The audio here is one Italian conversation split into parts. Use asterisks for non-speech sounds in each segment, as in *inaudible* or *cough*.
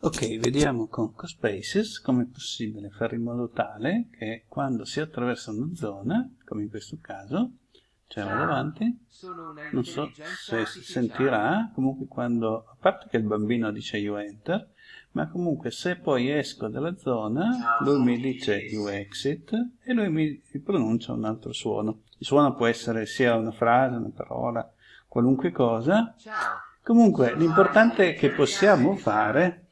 Ok, vediamo con CoSpaces come è possibile fare in modo tale che quando si attraversa una zona, come in questo caso, cioè vado avanti, non so se si sentirà, comunque quando, a parte che il bambino dice you enter, ma comunque se poi esco dalla zona, lui mi dice you exit e lui mi pronuncia un altro suono. Il suono può essere sia una frase, una parola, qualunque cosa. Comunque l'importante che possiamo fare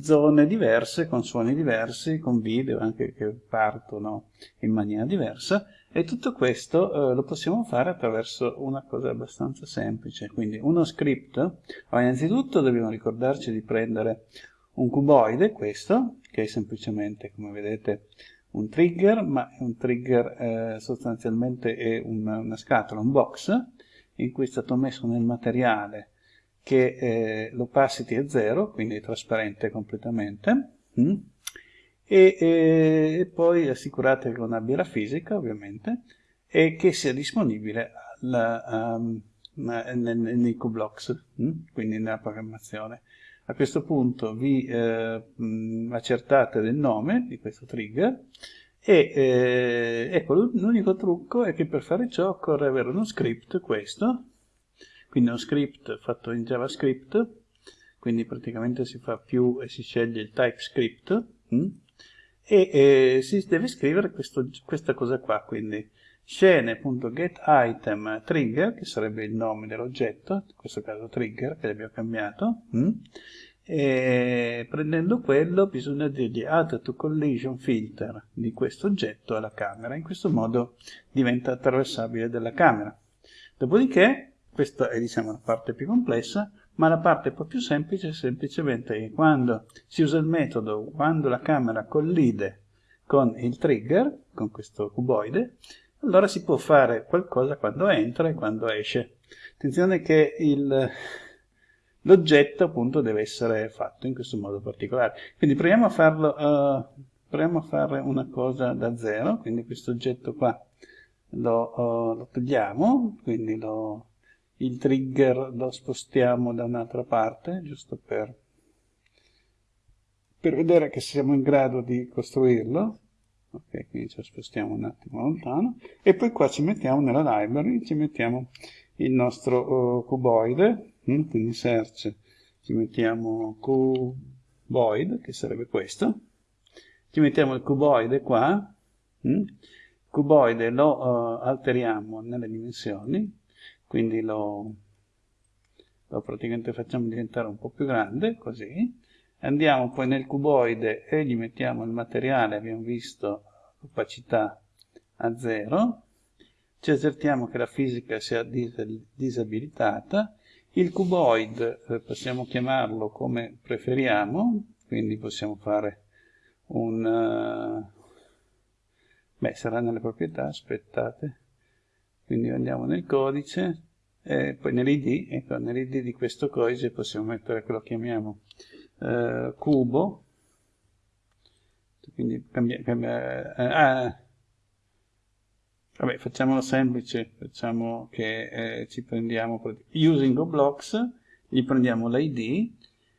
zone diverse, con suoni diversi, con video anche che partono in maniera diversa e tutto questo eh, lo possiamo fare attraverso una cosa abbastanza semplice, quindi uno script, allora, innanzitutto dobbiamo ricordarci di prendere un cuboide, questo, che è semplicemente, come vedete, un trigger, ma è un trigger eh, sostanzialmente è una, una scatola, un box, in cui è stato messo nel materiale che eh, l'opacity è 0, quindi è trasparente completamente, mm? e, e, e, poi assicurate che non abbia la fisica, ovviamente, e che sia disponibile alla, um, nei, nei QBlocks, mm? quindi nella programmazione. A questo punto vi eh, mh, accertate del nome di questo trigger e eh, ecco l'unico trucco è che per fare ciò occorre avere uno script, questo, quindi uno script fatto in JavaScript, quindi praticamente si fa più e si sceglie il TypeScript, mh? e eh, si deve scrivere questo, questa cosa qua, quindi scene.getItem che sarebbe il nome dell'oggetto, in questo caso trigger, che abbiamo cambiato, mh? e prendendo quello bisogna dirgli add to collision filter di questo oggetto alla camera, in questo modo diventa attraversabile dalla camera. Dopodiché questa è diciamo la parte più complessa, ma la parte un po' più semplice è semplicemente che quando si usa il metodo, quando la camera collide con il trigger, con questo cuboide, allora si può fare qualcosa quando entra e quando esce. Attenzione che l'oggetto appunto deve essere fatto in questo modo particolare. Quindi proviamo a farlo, uh, proviamo a fare una cosa da zero, quindi questo oggetto qua lo, uh, lo togliamo, quindi lo il trigger lo spostiamo da un'altra parte, giusto per, per vedere che siamo in grado di costruirlo. Ok, quindi ci spostiamo un attimo lontano. E poi qua ci mettiamo nella library, ci mettiamo il nostro uh, cuboide, mm, quindi search, ci mettiamo cuboid, che sarebbe questo. Ci mettiamo il cuboide qua, mm, cuboide lo uh, alteriamo nelle dimensioni, quindi lo, lo praticamente facciamo diventare un po' più grande, così. Andiamo poi nel cuboide e gli mettiamo il materiale, abbiamo visto opacità a 0, ci accertiamo che la fisica sia disabilitata, il cuboid eh, possiamo chiamarlo come preferiamo, quindi possiamo fare un... Uh, beh, sarà nelle proprietà, aspettate, quindi andiamo nel codice e poi nell'id, ecco, nell'id di questo codice possiamo mettere quello che chiamiamo eh, cubo, quindi cambia, cambia eh, ah, vabbè, facciamolo semplice, facciamo che eh, ci prendiamo using blocks, gli prendiamo l'id,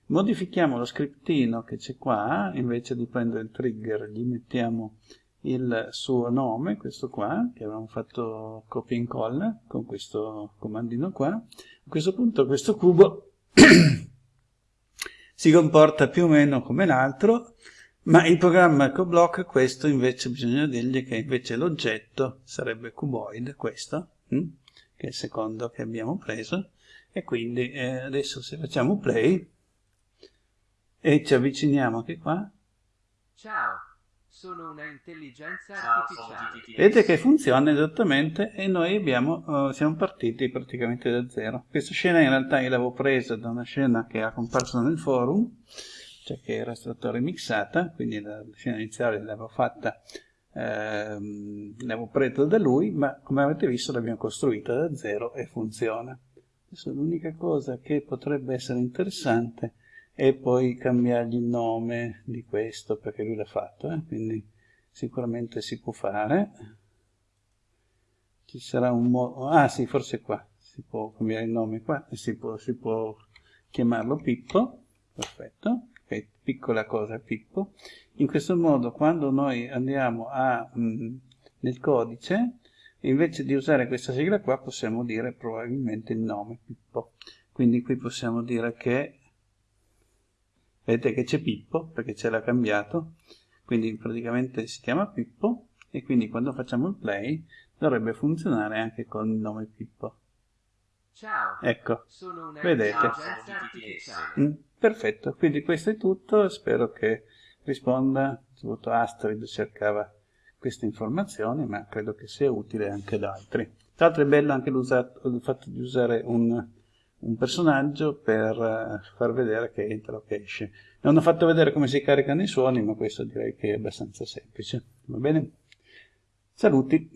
modifichiamo lo scriptino che c'è qua, invece di prendere il trigger gli mettiamo il suo nome, questo qua, che avevamo fatto copia e incolla con questo comandino qua. A questo punto questo cubo *coughs* si comporta più o meno come l'altro, ma il programma EcoBlock questo invece bisogna dirgli che invece l'oggetto sarebbe cuboid, questo, hm? che è il secondo che abbiamo preso, e quindi eh, adesso se facciamo play e ci avviciniamo anche qua. Ciao! Sono una intelligenza artificiale. Vedete che funziona esattamente e noi abbiamo, uh, siamo partiti praticamente da zero. Questa scena in realtà io l'avevo presa da una scena che ha comparso nel forum, cioè che era stata remixata, quindi la scena iniziale l'avevo fatta, ehm, l'avevo presa da lui, ma come avete visto l'abbiamo costruita da zero e funziona. Adesso l'unica cosa che potrebbe essere interessante e poi cambiargli il nome di questo perché lui l'ha fatto eh? quindi sicuramente si può fare ci sarà un modo ah sì forse qua si può cambiare il nome qua e si può, si può chiamarlo Pippo perfetto okay. piccola cosa Pippo. In questo modo quando noi andiamo a, mh, nel codice, invece di usare questa sigla qua possiamo dire probabilmente il nome Pippo. Quindi qui possiamo dire che, vedete che c'è Pippo, perché ce l'ha cambiato, quindi praticamente si chiama Pippo, e quindi quando facciamo il play dovrebbe funzionare anche con il nome Pippo. Ciao. Ecco, Sono una vedete. Mm, perfetto, quindi questo è tutto, spero che risponda, soprattutto Astrid cercava queste informazioni, ma credo che sia utile anche ad altri. Tra l'altro è bello anche il fatto di usare un, un personaggio per uh, far vedere che entra o che esce. Non ho fatto vedere come si caricano i suoni, ma questo direi che è abbastanza semplice. Va bene? Saluti!